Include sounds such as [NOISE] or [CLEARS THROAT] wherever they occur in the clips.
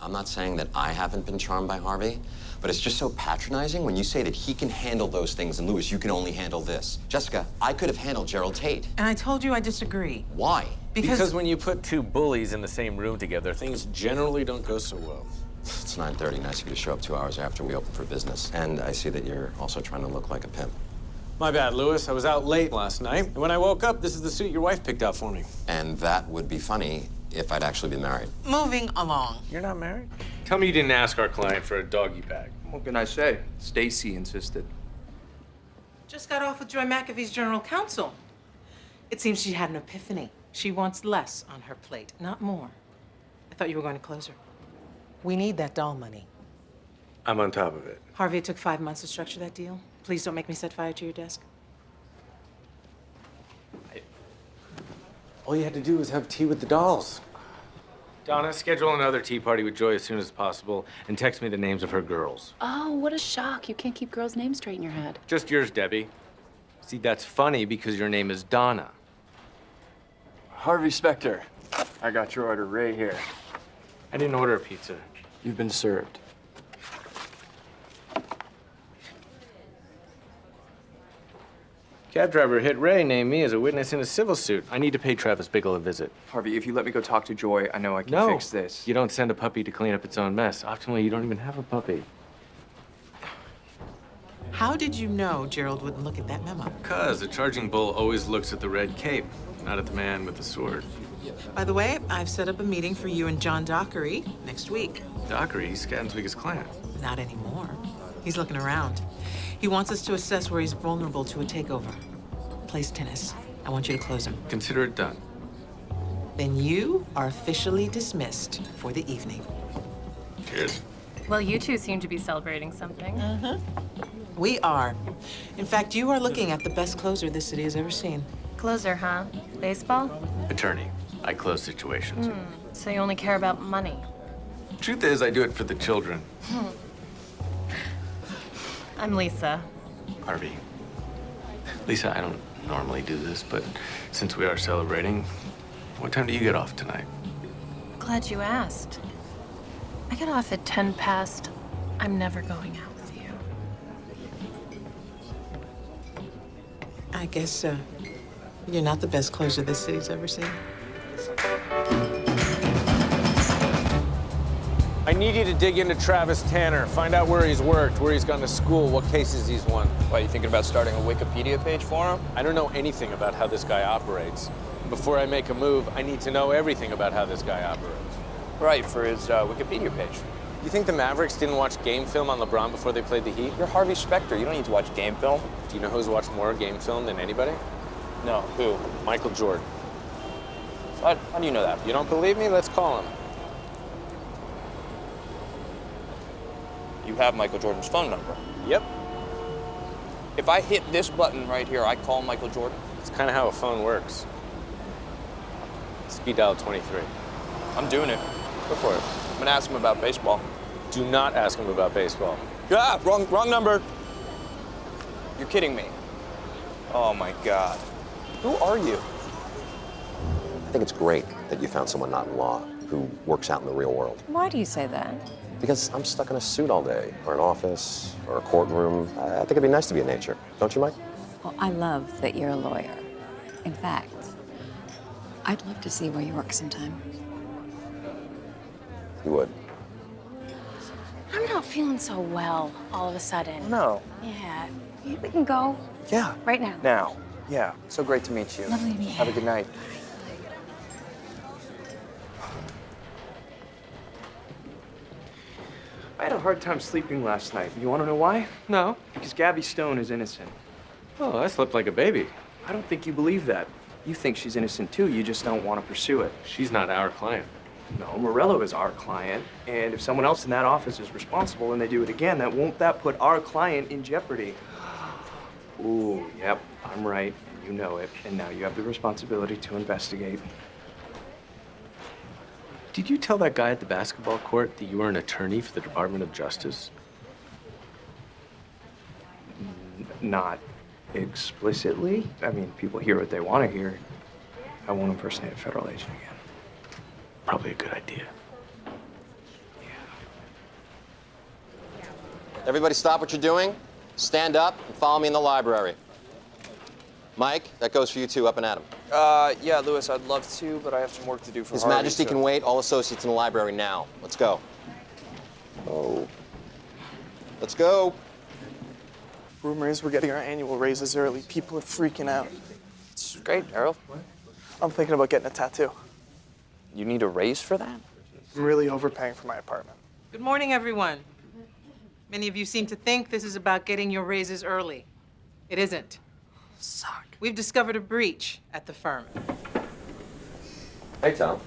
I'm not saying that I haven't been charmed by Harvey, but it's just so patronizing when you say that he can handle those things and Louis, you can only handle this. Jessica, I could have handled Gerald Tate. And I told you I disagree. Why? Because, Because when you put two bullies in the same room together, things generally don't go so well. It's 9.30. Nice of you to show up two hours after we open for business. And I see that you're also trying to look like a pimp. My bad, Louis. I was out late last night. And when I woke up, this is the suit your wife picked out for me. And that would be funny if I'd actually been married. moving along. You're not married? Tell me you didn't ask our client for a doggy bag. What can I say? Stacy insisted. Just got off with Joy McAfee's general counsel. It seems she had an epiphany. She wants less on her plate, not more. I thought you were going to close her. We need that doll money. I'm on top of it. Harvey, it took five months to structure that deal. Please don't make me set fire to your desk. All you had to do was have tea with the dolls. Donna, schedule another tea party with Joy as soon as possible and text me the names of her girls. Oh, what a shock. You can't keep girls' names straight in your head. Just yours, Debbie. See, that's funny because your name is Donna. Harvey Specter. I got your order right here. I didn't order a pizza. You've been served. Cab driver hit Ray named me as a witness in a civil suit. I need to pay Travis Bickle a visit. Harvey, if you let me go talk to Joy, I know I can No, fix this. you don't send a puppy to clean up its own mess. Optimally, you don't even have a puppy. How did you know Gerald wouldn't look at that memo? Cause the charging bull always looks at the red cape, not at the man with the sword. By the way, I've set up a meeting for you and John Dockery next week. Dockery, he's Scatton's biggest client. Not anymore. He's looking around. He wants us to assess where he's vulnerable to a takeover. Plays tennis. I want you to close him. Consider it done. Then you are officially dismissed for the evening. Cheers. Well, you two seem to be celebrating something. Uh-huh. We are. In fact, you are looking at the best closer this city has ever seen. Closer, huh? Baseball? Attorney, I close situations. So you only care about money. Truth is, I do it for the children. I'm Lisa. Harvey. Lisa, I don't normally do this, but since we are celebrating, what time do you get off tonight? Glad you asked. I get off at 10 past. I'm never going out with you. I guess uh, you're not the best closer this city's ever seen. I need you to dig into Travis Tanner. Find out where he's worked, where he's gone to school, what cases he's won. Why, you thinking about starting a Wikipedia page for him? I don't know anything about how this guy operates. Before I make a move, I need to know everything about how this guy operates. Right, for his uh, Wikipedia page. You think the Mavericks didn't watch game film on LeBron before they played the Heat? You're Harvey Specter. You don't need to watch game film. Do you know who's watched more game film than anybody? No, who? Michael Jordan. How, how do you know that? You don't believe me? Let's call him. You have Michael Jordan's phone number. Yep. If I hit this button right here, I call Michael Jordan. It's kind of how a phone works. Speed dial 23. I'm doing it. Go for it. I'm gonna ask him about baseball. Do not ask him about baseball. Yeah, wrong, wrong number. You're kidding me. Oh my God. Who are you? I think it's great that you found someone not in law who works out in the real world. Why do you say that? Because I'm stuck in a suit all day, or an office, or a courtroom. I I think it'd be nice to be in nature. Don't you, Mike? Well, I love that you're a lawyer. In fact, I'd love to see where you work sometime. You would. I'm not feeling so well all of a sudden. No. Yeah. We can go Yeah. right now. Now. Yeah. So great to meet you. Lovely to meet you. Have a good night. I had a hard time sleeping last night. You want to know why? No. Because Gabby Stone is innocent. Oh, I slept like a baby. I don't think you believe that. You think she's innocent too, you just don't want to pursue it. She's not our client. No, Morello is our client, and if someone else in that office is responsible and they do it again, that won't that put our client in jeopardy? Ooh, yep, I'm right, and you know it, and now you have the responsibility to investigate. Did you tell that guy at the basketball court that you were an attorney for the Department of Justice? N not explicitly. I mean, people hear what they want to hear. I won't impersonate a federal agent again. Probably a good idea. Yeah. Everybody stop what you're doing, stand up, and follow me in the library. Mike, that goes for you too, up and at 'em. Uh, yeah, Louis, I'd love to, but I have some work to do for His Harvey, Majesty so- can wait. All associates in the library now. Let's go. Oh. Let's go. Rumor is we're getting our annual raises early. People are freaking out. It's great, Errol. I'm thinking about getting a tattoo. You need a raise for that? I'm really overpaying for my apartment. Good morning, everyone. Many of you seem to think this is about getting your raises early. It isn't. Suck. We've discovered a breach at the firm. Hey, Tom.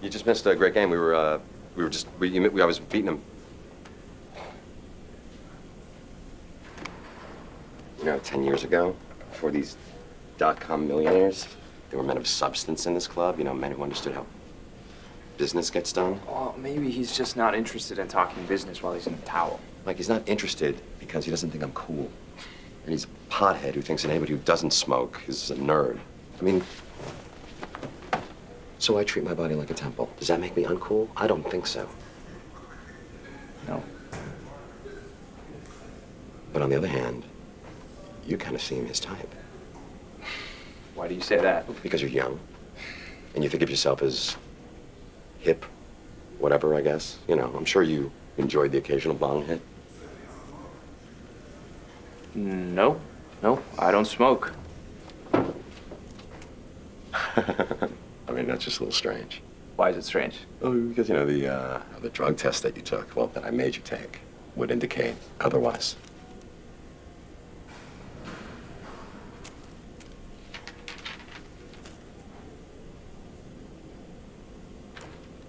You just missed a great game. We were, uh, we were just, we, you, we, I was beating him. You know, 10 years ago, before these dot-com millionaires, there were men of substance in this club, you know, men who understood how business gets done. Well, maybe he's just not interested in talking business while he's in a towel. Like, he's not interested because he doesn't think I'm cool. And he's a pothead who thinks that anybody who doesn't smoke is a nerd. I mean, so I treat my body like a temple. Does that make me uncool? I don't think so. No. But on the other hand, you kind of seem his type Why do you say that? because you're young and you think of yourself as hip, whatever, I guess. You know, I'm sure you enjoyed the occasional bong hit. No, no, I don't smoke. [LAUGHS] I mean, that's just a little strange. Why is it strange? Oh, because, you know, the, uh, the drug test that you took, well, that I made you take, would indicate otherwise.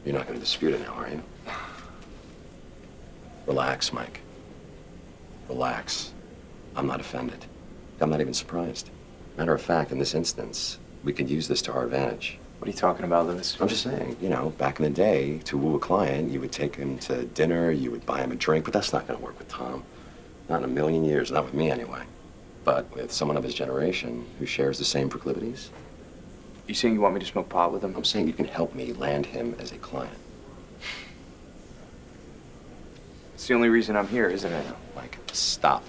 You're not going to dispute it now, are you? Relax, Mike. Relax. I'm not offended. I'm not even surprised. Matter of fact, in this instance, we could use this to our advantage. What are you talking about, Louis? I'm just saying, you know, back in the day, to woo a client, you would take him to dinner, you would buy him a drink, but that's not going to work with Tom. Not in a million years, not with me anyway. But with someone of his generation who shares the same proclivities, You saying you want me to smoke pot with him? I'm saying you can help me land him as a client. It's the only reason I'm here, isn't it? Mike, stop.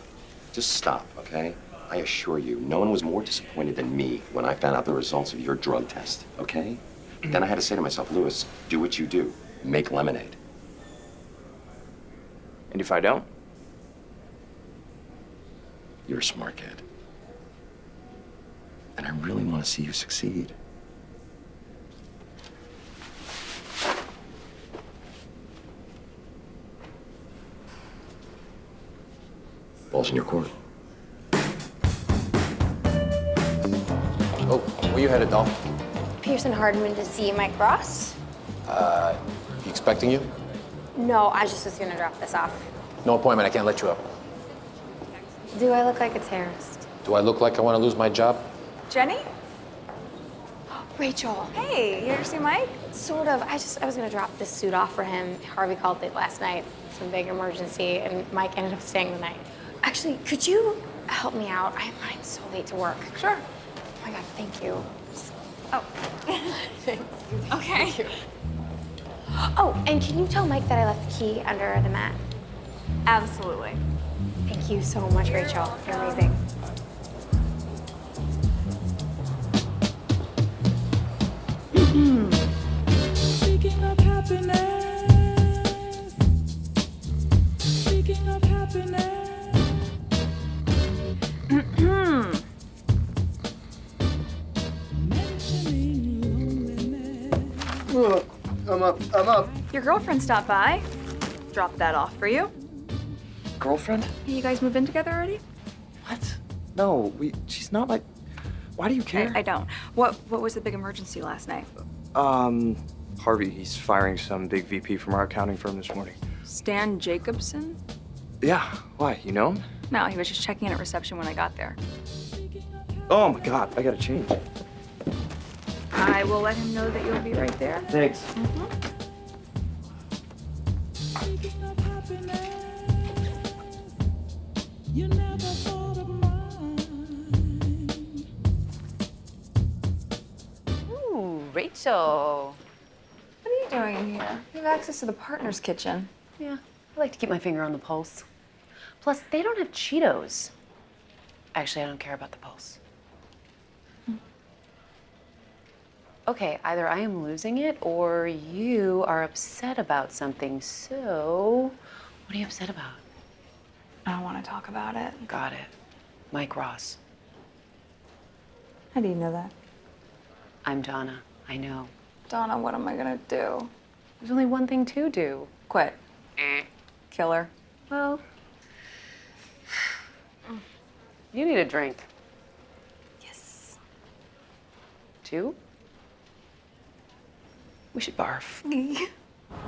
Just stop, okay? I assure you, no one was more disappointed than me when I found out the results of your drug test, okay? Mm-hmm. then I had to say to myself, Louis, do what you do. Make lemonade. And if I don't? You're a smart kid. And I really want to see you succeed. Ball's in your court. Where you headed, doll? Pearson Hardman to see Mike Ross? Uh, he expecting you? No, I just was gonna drop this off. No appointment. I can't let you up. Do I look like a terrorist? Do I look like I want to lose my job? Jenny? [GASPS] Rachel. Hey, you ever see Mike? Sort of. I just I was gonna drop this suit off for him. Harvey called late last night. Some big emergency, and Mike ended up staying the night. Actually, could you help me out? I'm so late to work. Sure. My god, thank you. Oh. [LAUGHS] okay. Oh, and can you tell Mike that I left the key under the mat? Absolutely. Thank you so much, Rachel. You're amazing. Up. I'm up. Your girlfriend stopped by. Dropped that off for you. Girlfriend? You guys move in together already? What? No, we. She's not like. Why do you care? I, I don't. What What was the big emergency last night? Um, Harvey, he's firing some big VP from our accounting firm this morning. Stan Jacobson? Yeah, why? You know him? No, he was just checking in at reception when I got there. Oh my god, I gotta change. I will let him know that you'll be right there. Thanks. Speaking of happiness. You never thought of mine. Ooh, Rachel. What are you doing in here? You have access to the partner's kitchen. Yeah, I like to keep my finger on the pulse. Plus, they don't have Cheetos. Actually, I don't care about the pulse. Okay, either I am losing it or you are upset about something. So, what are you upset about? I don't want to talk about it. Got it. Mike Ross. How do you know that? I'm Donna. I know. Donna, what am I gonna do? There's only one thing to do. Quit. Eh. Killer. Well, [SIGHS] you need a drink. Yes. Two? We should barf. [LAUGHS]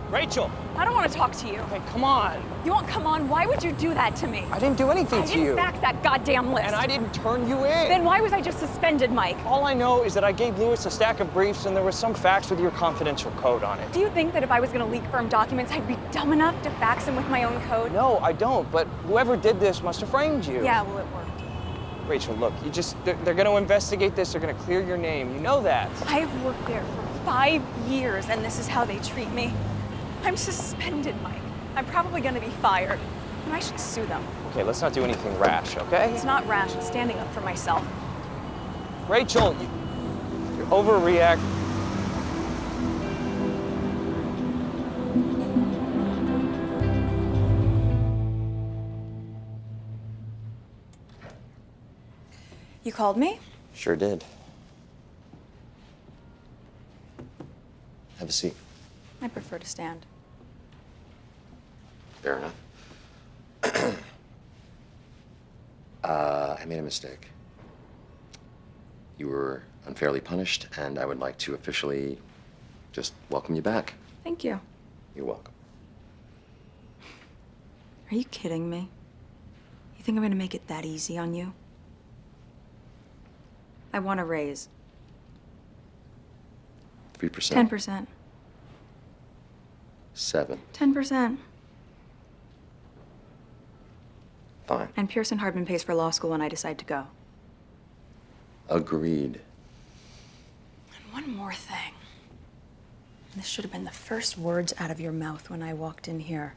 Rachel! I don't want to talk to you. Hey, come on. You won't come on? Why would you do that to me? I didn't do anything I to didn't you. fax that goddamn list. And I didn't turn you in. Then why was I just suspended, Mike? All I know is that I gave Louis a stack of briefs and there was some fax with your confidential code on it. Do you think that if I was going to leak firm documents, I'd be dumb enough to fax them with my own code? No, I don't, but whoever did this must have framed you. Yeah, well, it worked. Rachel, look, you just, they're, they're gonna investigate this, they're gonna clear your name. You know that. I've worked there for five years, and this is how they treat me. I'm suspended, Mike. I'm probably going to be fired, and I should sue them. Okay, let's not do anything rash, okay? It's not rash. It's standing up for myself. Rachel, you, you're overreact. You called me? Sure did. A seat. I prefer to stand. Fair enough. [CLEARS THROAT] uh, I made a mistake. You were unfairly punished, and I would like to officially just welcome you back. Thank you. You're welcome. Are you kidding me? You think I'm going to make it that easy on you? I want a raise. 3%. 10%. 7 10%. Fine. And Pearson Hardman pays for law school when I decide to go. Agreed. And one more thing. This should have been the first words out of your mouth when I walked in here.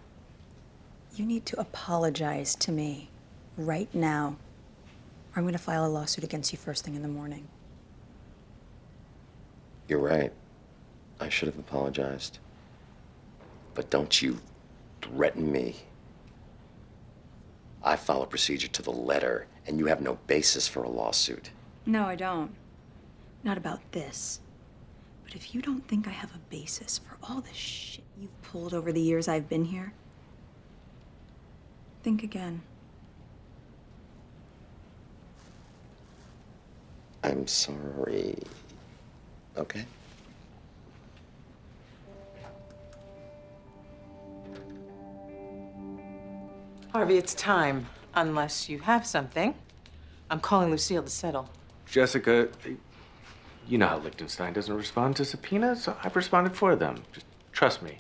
You need to apologize to me right now, or I'm going to file a lawsuit against you first thing in the morning. You're right. I should have apologized. But don't you threaten me. I follow procedure to the letter, and you have no basis for a lawsuit. No, I don't. Not about this. But if you don't think I have a basis for all the shit you've pulled over the years I've been here, think again. I'm sorry. Okay? Harvey, it's time. Unless you have something. I'm calling Lucille to settle. Jessica, you know how Liechtenstein doesn't respond to subpoenas. so I've responded for them. Just trust me.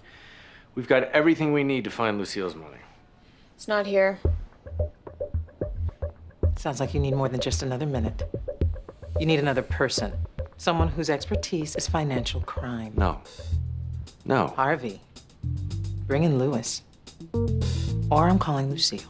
We've got everything we need to find Lucille's money. It's not here. Sounds like you need more than just another minute. You need another person. Someone whose expertise is financial crime. No. No. Harvey, bring in Louis. Or I'm calling Lucille.